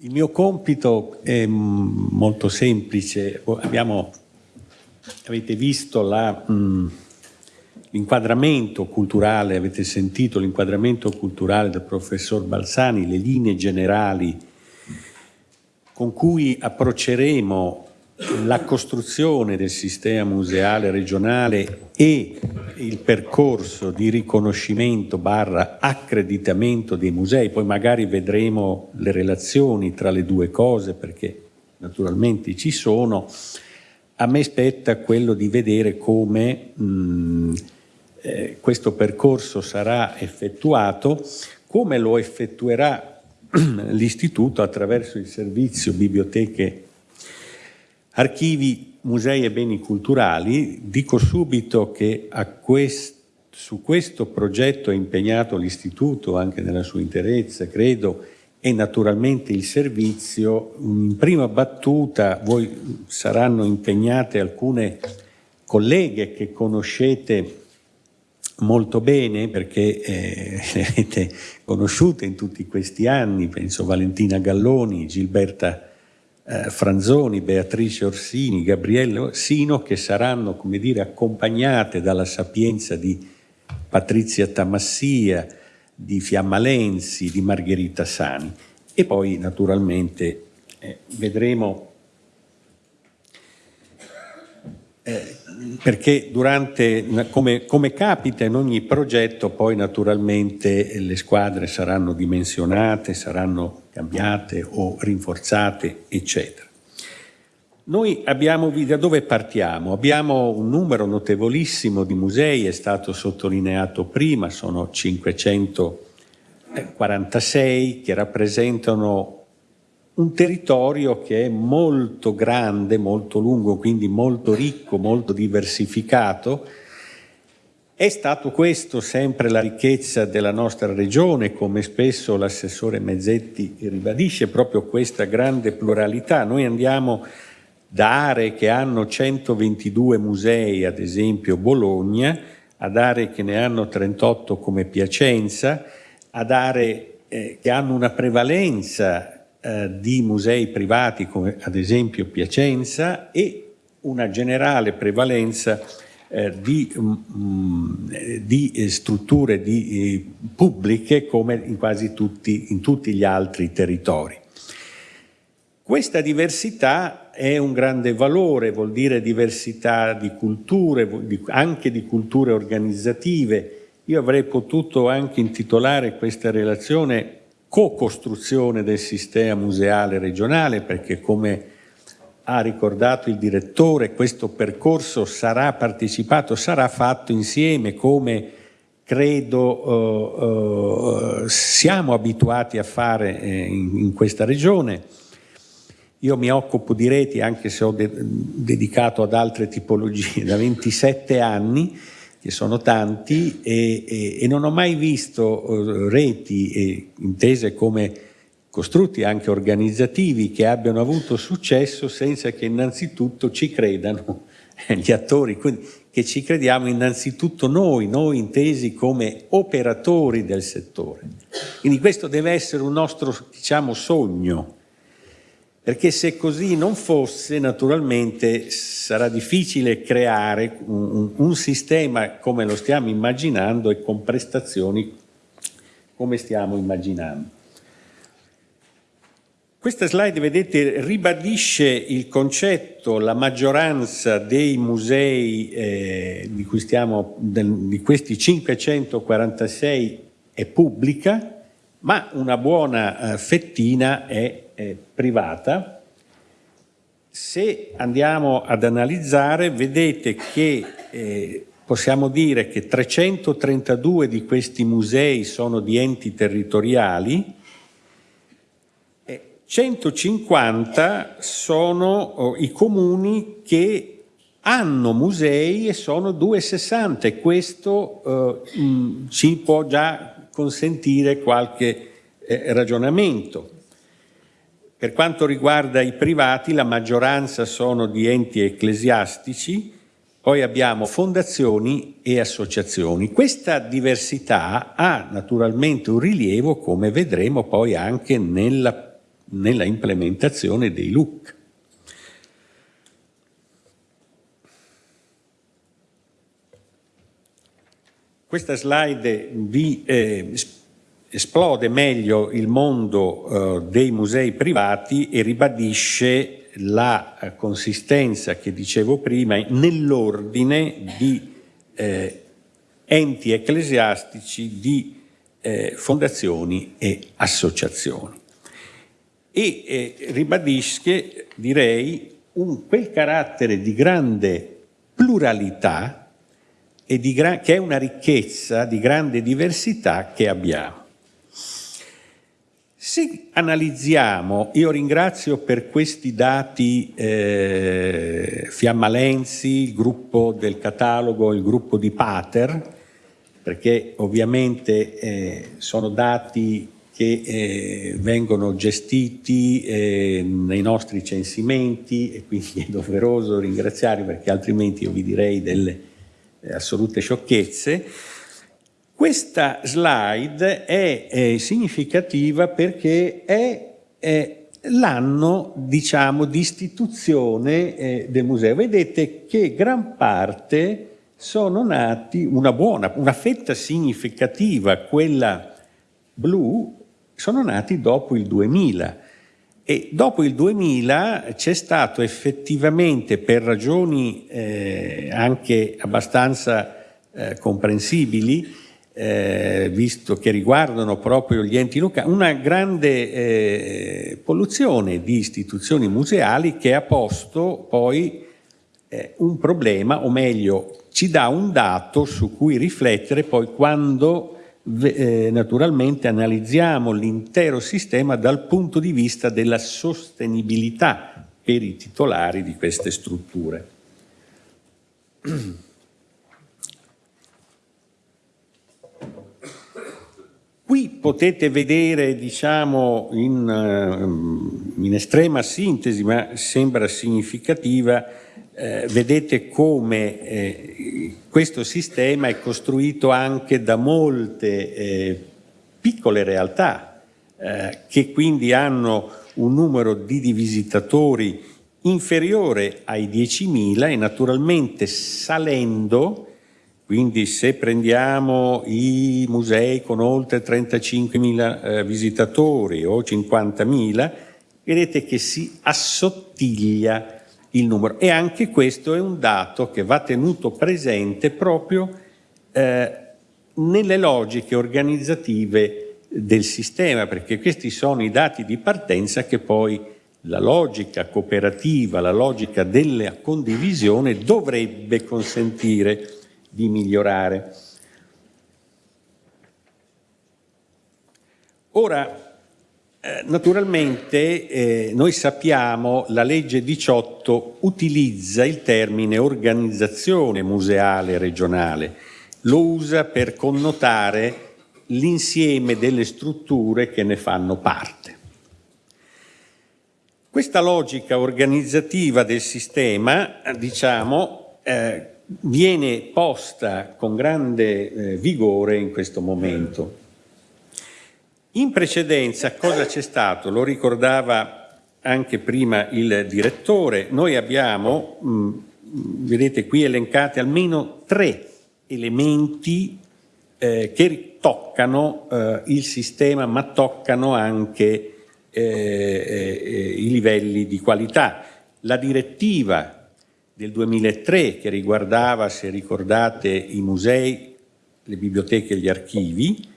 Il mio compito è molto semplice. Abbiamo, avete visto l'inquadramento culturale, avete sentito l'inquadramento culturale del professor Balsani, le linee generali con cui approcceremo la costruzione del sistema museale regionale e il percorso di riconoscimento barra accreditamento dei musei, poi magari vedremo le relazioni tra le due cose perché naturalmente ci sono, a me spetta quello di vedere come mh, eh, questo percorso sarà effettuato, come lo effettuerà l'Istituto attraverso il servizio biblioteche Archivi, musei e beni culturali, dico subito che quest su questo progetto è impegnato l'Istituto anche nella sua interezza, credo, e naturalmente il servizio. In prima battuta voi saranno impegnate alcune colleghe che conoscete molto bene perché eh, le avete conosciute in tutti questi anni, penso Valentina Galloni, Gilberta eh, Franzoni, Beatrice Orsini, Gabriele Orsino, che saranno, come dire, accompagnate dalla sapienza di Patrizia Tamassia, di Fiamma Lenzi, di Margherita Sani. E poi, naturalmente, eh, vedremo eh, perché durante, come, come, capita in ogni progetto, poi naturalmente le squadre saranno dimensionate, saranno cambiate o rinforzate, eccetera. Noi abbiamo, da dove partiamo? Abbiamo un numero notevolissimo di musei, è stato sottolineato prima, sono 546 che rappresentano un territorio che è molto grande, molto lungo, quindi molto ricco, molto diversificato. È stato questo sempre la ricchezza della nostra regione, come spesso l'assessore Mezzetti ribadisce, proprio questa grande pluralità. Noi andiamo da aree che hanno 122 musei, ad esempio Bologna, ad aree che ne hanno 38 come Piacenza, ad aree eh, che hanno una prevalenza eh, di musei privati come ad esempio Piacenza e una generale prevalenza eh, di, mm, di, eh, strutture di, pubbliche come in quasi tutti, in tutti gli altri territori. Questa diversità è un grande valore, vuol dire diversità di culture, anche di culture organizzative. Io avrei potuto anche intitolare questa relazione co-costruzione del sistema museale regionale perché come ha ricordato il direttore questo percorso sarà partecipato, sarà fatto insieme come credo eh, eh, siamo abituati a fare eh, in, in, questa regione. Io mi occupo di reti anche se ho de dedicato ad altre tipologie da 27 anni che sono tanti e, e, e non ho mai visto uh, reti e, intese come costrutti anche organizzativi che abbiano avuto successo senza che innanzitutto ci credano gli attori, quindi che ci crediamo innanzitutto noi, noi intesi come operatori del settore. Quindi questo deve essere un nostro, diciamo, sogno, perché se così non fosse naturalmente sarà difficile creare un, un, sistema come lo stiamo immaginando e con prestazioni come stiamo immaginando. Questa slide, vedete, ribadisce il concetto, la maggioranza dei musei eh, di, stiamo, di questi 546 è pubblica, ma una buona eh, fettina è eh, privata, se andiamo ad analizzare vedete che eh, possiamo dire che 332 di questi musei sono di enti territoriali, e 150 sono oh, i comuni che hanno musei e sono 260 e questo eh, ci può già consentire qualche eh, ragionamento. Per quanto riguarda i privati, la maggioranza sono di enti ecclesiastici, poi abbiamo fondazioni e associazioni. Questa diversità ha naturalmente un rilievo, come vedremo poi anche nella nella implementazione dei look. Questa slide vi eh, esplode meglio il mondo eh, dei musei privati e ribadisce la eh, consistenza che dicevo prima nell'ordine di eh, enti ecclesiastici, di eh, fondazioni e associazioni. E eh, ribadisce, direi, un, quel carattere di grande pluralità che è una ricchezza di grande diversità che abbiamo. Se analizziamo, io ringrazio per questi dati eh, Fiammalenzi, il gruppo del catalogo, il gruppo di Pater, perché ovviamente eh, sono dati che eh, vengono gestiti eh, nei nostri censimenti e quindi è doveroso ringraziarli perché altrimenti io vi direi delle assolute sciocchezze. Questa slide è, è significativa perché è, è l'anno diciamo, di istituzione eh, del museo. Vedete che gran parte sono nati, una buona, una fetta significativa, quella blu, sono nati dopo il 2000 e dopo il 2000 c'è stato effettivamente per ragioni eh, anche abbastanza eh, comprensibili eh, visto che riguardano proprio gli enti locali, una grande eh, polluzione di istituzioni museali che ha posto poi eh, un problema, o meglio, ci dà un dato su cui riflettere poi quando naturalmente analizziamo l'intero sistema dal punto di vista della sostenibilità per i titolari di queste strutture. Qui potete vedere, diciamo, in, eh, in estrema sintesi, ma sembra significativa, eh, vedete come eh, questo sistema è costruito anche da molte eh, piccole realtà eh, che quindi hanno un numero di visitatori inferiore ai 10.000 e naturalmente salendo quindi se prendiamo i musei con oltre 35.000 eh, visitatori o 50.000, vedete che si assottiglia il numero. E anche questo è un dato che va tenuto presente proprio eh, nelle logiche organizzative del sistema, perché questi sono i dati di partenza che poi la logica cooperativa, la logica della condivisione dovrebbe consentire di migliorare. Ora, naturalmente eh, noi sappiamo la legge 18 utilizza il termine organizzazione museale regionale, lo usa per connotare l'insieme delle strutture che ne fanno parte. Questa logica organizzativa del sistema, diciamo, eh, viene posta con grande eh, vigore in questo momento. In precedenza cosa c'è stato? Lo ricordava anche prima il direttore, noi abbiamo, mh, mm, vedete qui elencati almeno tre elementi eh, che toccano eh, il sistema ma toccano anche eh, eh, i livelli di qualità. La direttiva del 2003 che riguardava, se ricordate, i musei, le biblioteche e gli archivi,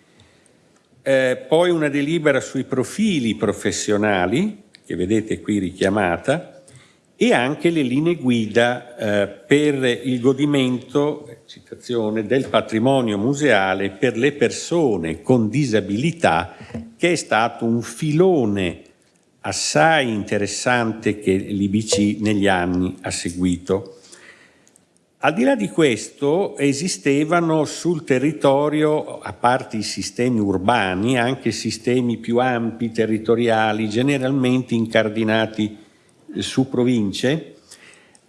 eh, poi una delibera sui profili professionali, che vedete qui richiamata, e anche le linee guida eh, per il godimento citazione, del patrimonio museale per le persone con disabilità, che è stato un filone assai interessante che l'IBC negli anni ha seguito. Al di là di questo esistevano sul territorio, a parte i sistemi urbani, anche sistemi più ampi, territoriali, generalmente incardinati su province.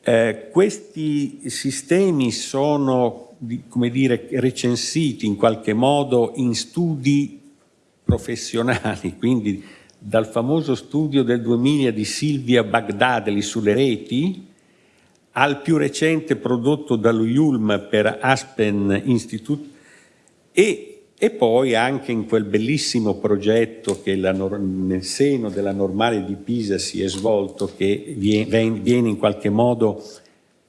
Eh, questi sistemi sono, come dire, recensiti in qualche modo in studi professionali, quindi dal famoso studio del 2000 di Silvia Bagdadeli sulle reti, al più recente prodotto dallo Yulm per Aspen Institute e, e poi anche in quel bellissimo progetto che la, nel seno della normale di Pisa si è svolto, che viene, viene in qualche modo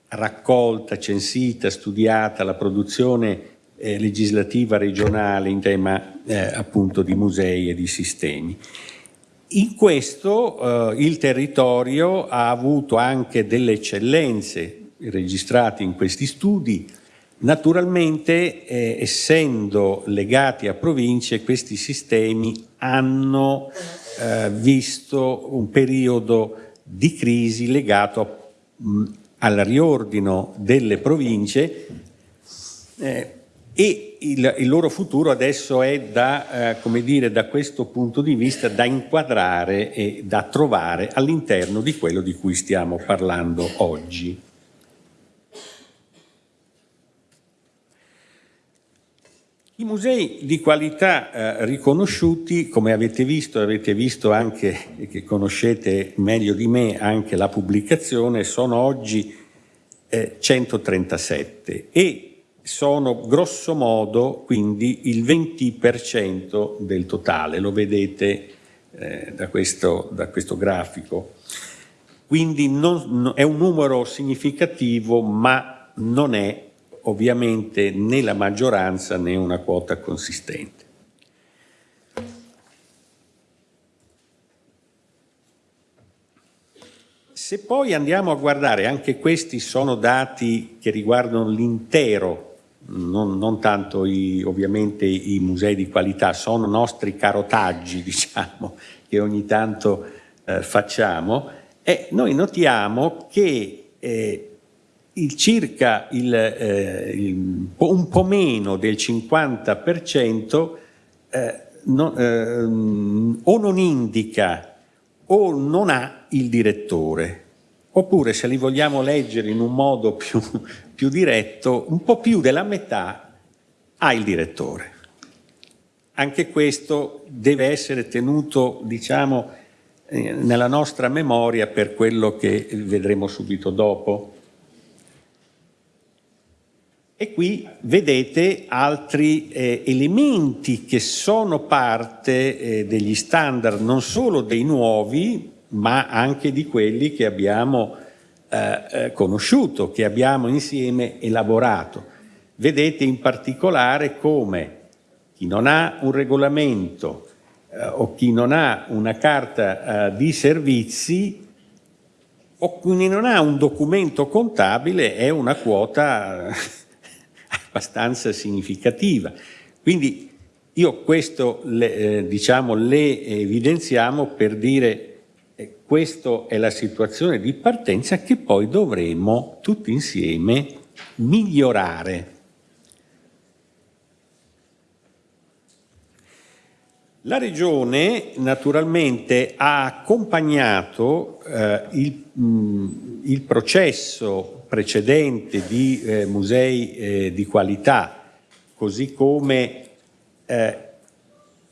raccolta, censita, studiata la produzione eh, legislativa regionale in tema eh, appunto di musei e di sistemi. In questo eh, il territorio ha avuto anche delle eccellenze registrate in questi studi, naturalmente eh, essendo legati a province questi sistemi hanno eh, visto un periodo di crisi legato mh, al riordino delle province eh, e il, il, loro futuro adesso è da, eh, dire, da questo punto di vista da inquadrare e da trovare all'interno di quello di cui stiamo parlando oggi. I musei di qualità eh, riconosciuti, come avete visto, avete visto anche, che conoscete meglio di me, anche la pubblicazione, sono oggi eh, 137 e sono grosso modo quindi il 20% del totale, lo vedete eh, da, questo, da, questo, grafico. Quindi non, è un numero significativo ma non è ovviamente né la maggioranza né una quota consistente. Se poi andiamo a guardare, anche questi sono dati che riguardano l'intero non, non tanto i, ovviamente i musei di qualità, sono nostri carotaggi diciamo, che ogni tanto eh, facciamo. E noi notiamo che eh, il circa il, eh, il, un po' meno del 50% eh, no, ehm, o non indica o non ha il direttore Oppure se li vogliamo leggere in un modo più, più diretto, un po' più della metà ha il direttore. Anche questo deve essere tenuto, diciamo, eh, nella nostra memoria per quello che vedremo subito dopo. E qui vedete altri eh, elementi che sono parte eh, degli standard non solo dei nuovi, ma anche di quelli che abbiamo eh, eh, conosciuto, che abbiamo insieme elaborato. Vedete in particolare come chi non ha un regolamento eh, o chi non ha una carta eh, di servizi o chi non ha un documento contabile è una quota abbastanza significativa. Quindi io questo le, eh, diciamo, le evidenziamo per dire questa è la situazione di partenza che poi dovremo tutti insieme migliorare. La Regione naturalmente ha accompagnato eh, il, mh, il, processo precedente di eh, musei eh, di qualità, così come eh,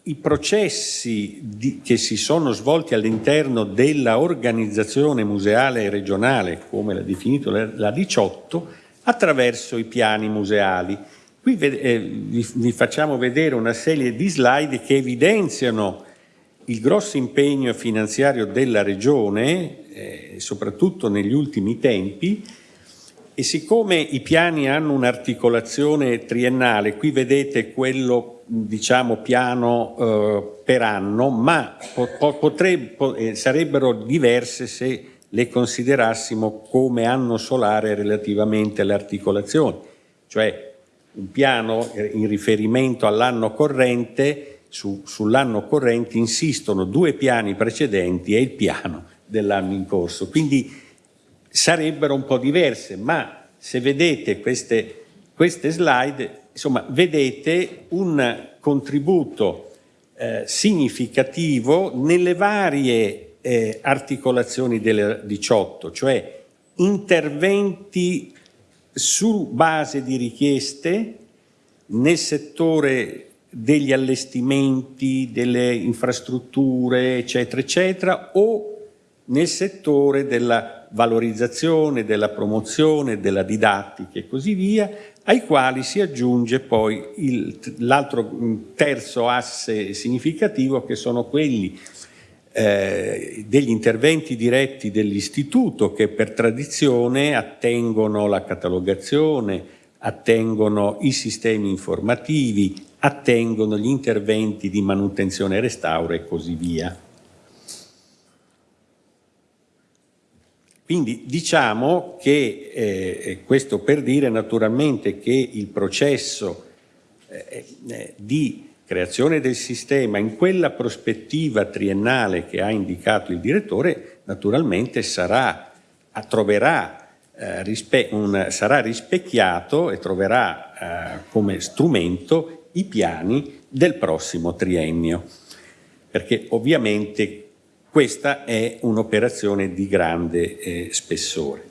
i processi di, che si sono svolti all'interno della organizzazione museale regionale, come l'ha definito la 18, attraverso i piani museali. Qui eh, vi, vi facciamo vedere una serie di slide che evidenziano il grosso impegno finanziario della Regione, eh, soprattutto negli ultimi tempi, e siccome i piani hanno un'articolazione triennale, qui vedete quello diciamo piano eh, per anno, ma po potrebbe, eh, sarebbero diverse se le considerassimo come anno solare relativamente alle articolazioni, cioè un piano eh, in riferimento all'anno corrente, su, sull'anno corrente insistono due piani precedenti e il piano dell'anno in corso, quindi sarebbero un po' diverse, ma se vedete queste, queste slide, insomma, vedete un contributo eh, significativo nelle varie eh, articolazioni delle 18, cioè interventi su base di richieste nel settore degli allestimenti, delle infrastrutture, eccetera, eccetera, o nel settore della valorizzazione, della promozione, della didattica e così via, ai quali si aggiunge poi l'altro terzo asse significativo che sono quelli eh, degli interventi diretti dell'istituto che per tradizione attengono la catalogazione, attengono i sistemi informativi, attengono gli interventi di manutenzione e restauro e così via. Quindi diciamo che, eh, questo per dire naturalmente che il processo eh, eh, di creazione del sistema in quella prospettiva triennale che ha indicato il direttore naturalmente sarà, troverà, eh, rispe un, sarà rispecchiato e troverà eh, come strumento i piani del prossimo triennio. Perché ovviamente questa è un'operazione di grande eh, spessore.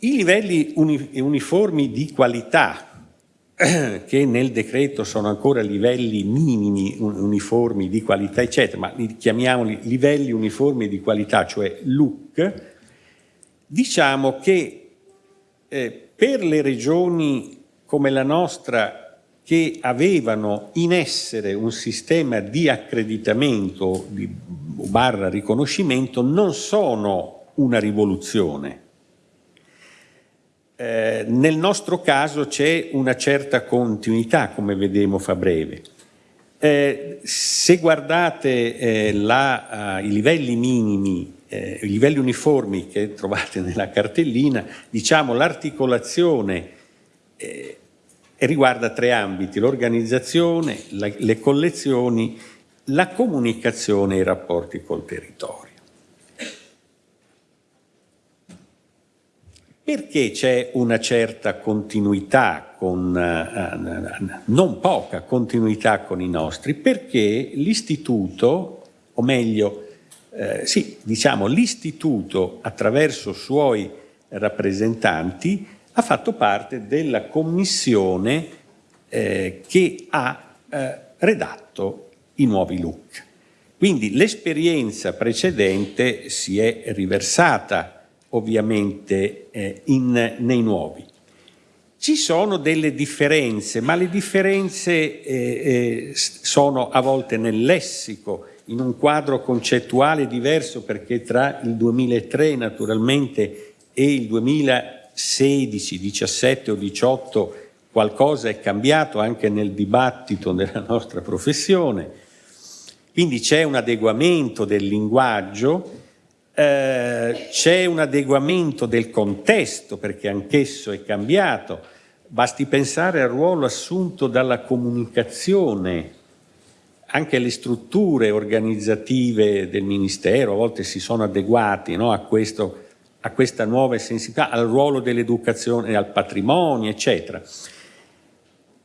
I livelli uni uniformi di qualità, che nel decreto sono ancora livelli minimi uniformi di qualità, eccetera, ma li chiamiamoli livelli uniformi di qualità, cioè LUC, diciamo che eh, per le regioni come la nostra che avevano in essere un sistema di accreditamento di, barra riconoscimento non sono una rivoluzione. Eh, nel nostro caso c'è una certa continuità, come vedremo fa breve. Eh, se guardate eh, la, uh, i livelli minimi, eh, i livelli uniformi che trovate nella cartellina, diciamo l'articolazione eh, e riguarda tre ambiti, l'organizzazione, le collezioni, la comunicazione e i rapporti col territorio. Perché c'è una certa continuità, con, uh, non poca continuità con i nostri? Perché l'istituto, o meglio, eh, sì, diciamo l'istituto attraverso suoi rappresentanti ha fatto parte della commissione eh, che ha eh, redatto i nuovi look. Quindi l'esperienza precedente si è riversata ovviamente eh, in, nei nuovi. Ci sono delle differenze, ma le differenze eh, eh, sono a volte nel lessico, in un quadro concettuale diverso perché tra il 2003 naturalmente e il 2000 16, 17 o 18 qualcosa è cambiato anche nel dibattito della nostra professione, quindi c'è un adeguamento del linguaggio, eh, c'è un adeguamento del contesto perché anch'esso è cambiato, basti pensare al ruolo assunto dalla comunicazione, anche le strutture organizzative del Ministero a volte si sono adeguati no, a questo a questa nuova sensibilità, al ruolo dell'educazione, al patrimonio, eccetera.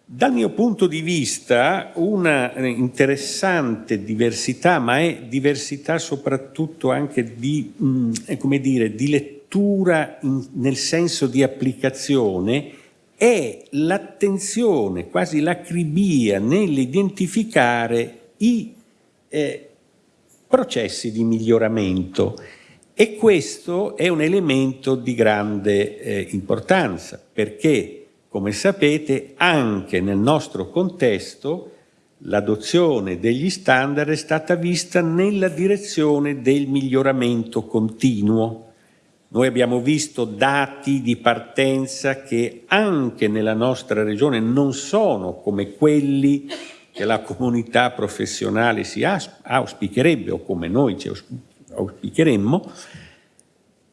Dal mio punto di vista una interessante diversità, ma è diversità soprattutto anche di, mm, come dire, di lettura nel senso di applicazione, è l'attenzione, quasi l'acribia nell'identificare i eh, processi di miglioramento e questo è un elemento di grande eh, importanza perché, come sapete, anche nel nostro contesto l'adozione degli standard è stata vista nella direzione del miglioramento continuo. Noi abbiamo visto dati di partenza che anche nella nostra regione non sono come quelli che la comunità professionale si auspicherebbe o come noi ci auspicheremmo,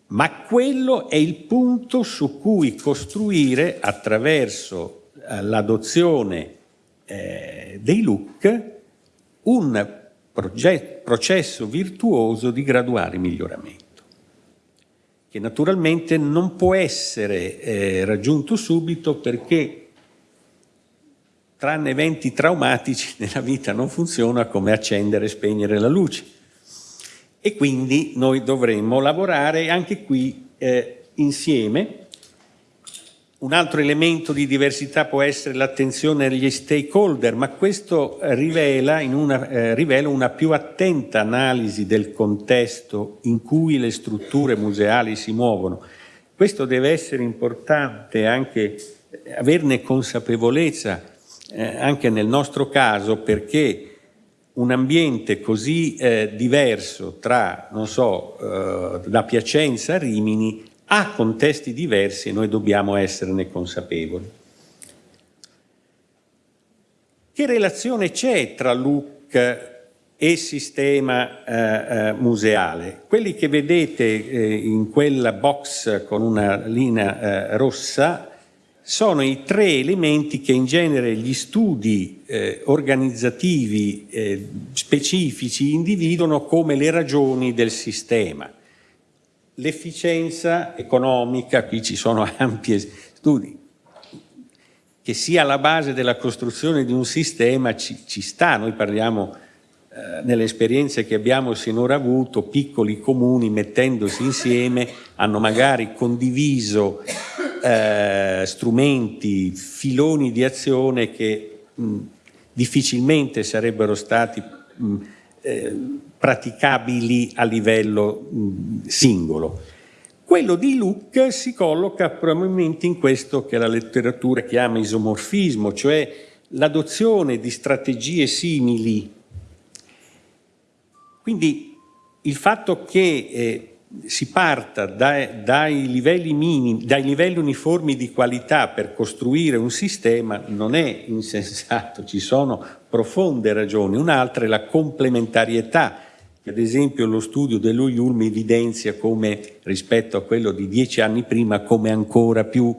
ma quello è il punto su cui costruire attraverso eh, l'adozione eh, dei look un processo virtuoso di graduale miglioramento che naturalmente non può essere eh, raggiunto subito perché tranne eventi traumatici nella vita non funziona come accendere e spegnere la luce e quindi noi dovremmo lavorare anche qui eh, insieme un altro elemento di diversità può essere l'attenzione agli stakeholder, ma questo rivela una, eh, rivela una più attenta analisi del contesto in cui le strutture museali si muovono. Questo deve essere importante anche averne consapevolezza eh, anche nel nostro caso perché un ambiente così eh, diverso tra, non so, eh, da Piacenza a Rimini ha contesti diversi e noi dobbiamo esserne consapevoli. Che relazione c'è tra look e sistema eh, eh, museale? Quelli che vedete eh, in quella box con una linea eh, rossa sono i tre elementi che in genere gli studi eh, organizzativi eh, specifici individuano come le ragioni del sistema. L'efficienza economica, qui ci sono ampi studi, che sia alla base della costruzione di un sistema ci, ci sta, noi parliamo eh, nelle esperienze che abbiamo sinora avuto, piccoli comuni mettendosi insieme hanno magari condiviso eh, strumenti, filoni di azione che mh, difficilmente sarebbero stati mh, eh, praticabili a livello mh, singolo. Quello di Luc si colloca probabilmente in questo che la letteratura chiama isomorfismo, cioè l'adozione di strategie simili. Quindi il fatto che eh, si parta dai, dai, livelli minimi, dai livelli uniformi di qualità per costruire un sistema non è insensato, ci sono profonde ragioni. Un'altra è la complementarietà ad esempio lo studio dello IULM evidenzia come rispetto a quello di dieci anni prima come ancora più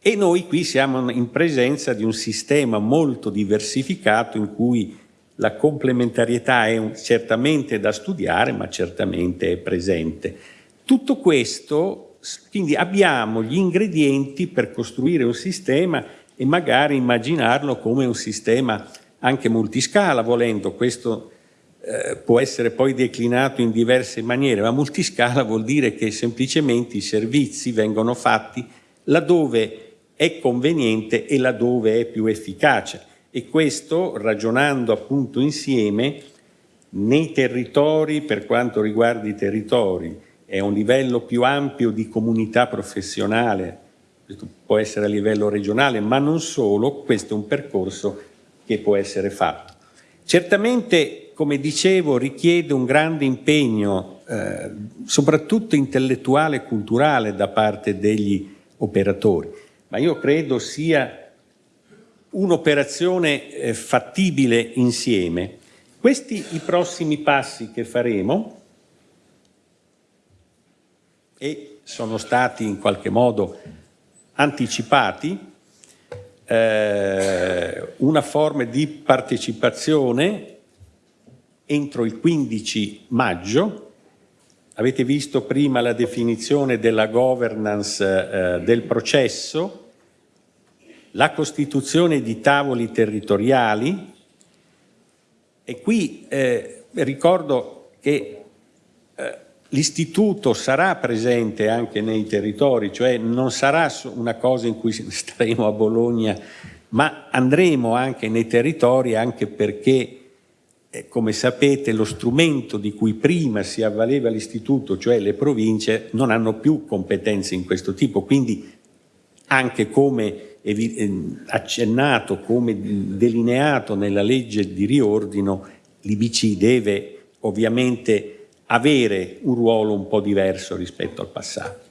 e noi qui siamo in presenza di un sistema molto diversificato in cui la complementarietà è un, certamente da studiare ma certamente è presente. Tutto questo, quindi abbiamo gli ingredienti per costruire un sistema e magari immaginarlo come un sistema anche multiscala volendo, questo eh, può essere poi declinato in diverse maniere, ma multiscala vuol dire che semplicemente i servizi vengono fatti laddove è conveniente e laddove è più efficace. E questo, ragionando appunto insieme, nei territori, per quanto riguarda i territori, è un livello più ampio di comunità professionale, questo può essere a livello regionale, ma non solo, questo è un percorso che può essere fatto. Certamente come dicevo, richiede un grande impegno, eh, soprattutto intellettuale e culturale da parte degli operatori, ma io credo sia un'operazione eh, fattibile insieme. Questi i prossimi passi che faremo e sono stati in qualche modo anticipati, eh, una forma di partecipazione entro il 15 maggio. Avete visto prima la definizione della governance eh, del processo, la costituzione di tavoli territoriali. E qui eh, ricordo che eh, l'istituto sarà presente anche nei territori, cioè non sarà una cosa in cui staremo a Bologna, ma andremo anche nei territori anche perché eh, come sapete lo strumento di cui prima si avvaleva l'istituto, cioè le province, non hanno più competenze in questo tipo, quindi anche come accennato, come delineato nella legge di riordino, l'IBC deve ovviamente avere un ruolo un po' diverso rispetto al passato.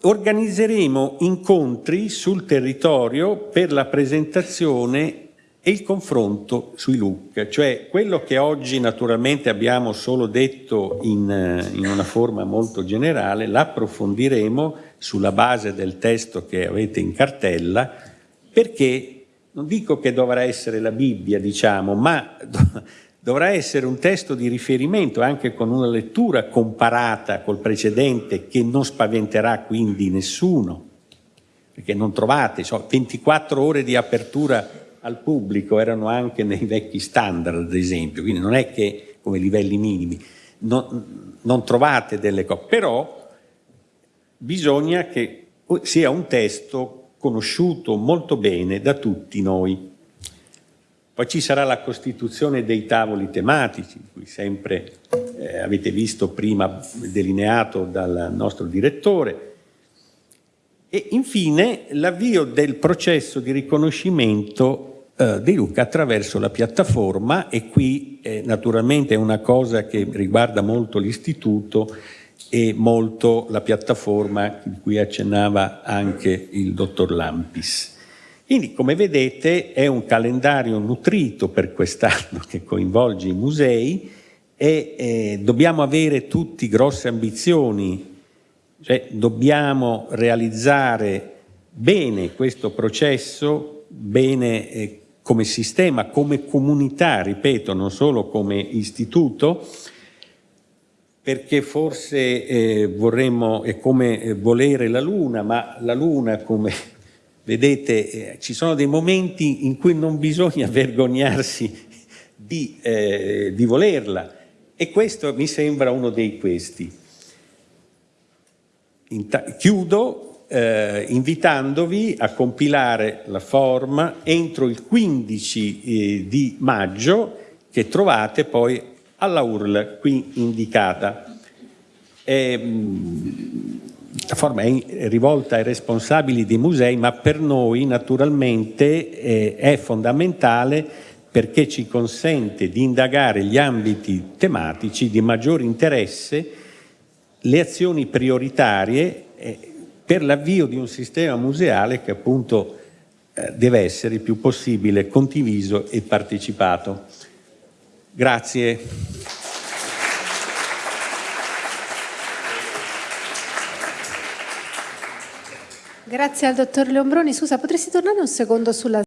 Organizzeremo incontri sul territorio per la presentazione e il confronto sui look, cioè quello che oggi naturalmente abbiamo solo detto in, in una forma molto generale, l'approfondiremo sulla base del testo che avete in cartella, perché non dico che dovrà essere la Bibbia, diciamo, ma dovrà essere un testo di riferimento anche con una lettura comparata col precedente che non spaventerà quindi nessuno, perché non trovate so, 24 ore di apertura al pubblico erano anche nei vecchi standard, ad esempio, quindi non è che come livelli minimi, non, non trovate delle cose, però bisogna che sia un testo conosciuto molto bene da tutti noi. Poi ci sarà la costituzione dei tavoli tematici, cui sempre eh, avete visto prima delineato dal nostro direttore, e infine l'avvio del processo di riconoscimento eh, di Luca attraverso la piattaforma e qui eh, naturalmente è una cosa che riguarda molto l'istituto e molto la piattaforma di cui accennava anche il dottor Lampis. Quindi, come vedete, è un calendario nutrito per quest'anno che coinvolge i musei e eh, dobbiamo avere tutti grosse ambizioni, cioè dobbiamo realizzare bene questo processo, bene eh, come sistema, come comunità, ripeto, non solo come istituto, perché forse eh, vorremmo, è come eh, volere la luna, ma la luna come vedete eh, ci sono dei momenti in cui non bisogna vergognarsi di, eh, di volerla e questo mi sembra uno dei questi. Inta chiudo eh, invitandovi a compilare la forma entro il 15 eh, di maggio che trovate poi alla URL qui indicata. E, la forma è rivolta ai responsabili dei musei, ma per noi naturalmente è fondamentale perché ci consente di indagare gli ambiti tematici di maggior interesse, le azioni prioritarie eh, per l'avvio di un sistema museale che appunto eh, deve essere il più possibile condiviso e partecipato. Grazie. Grazie al dottor Leombroni. Scusa, potresti tornare un secondo sulla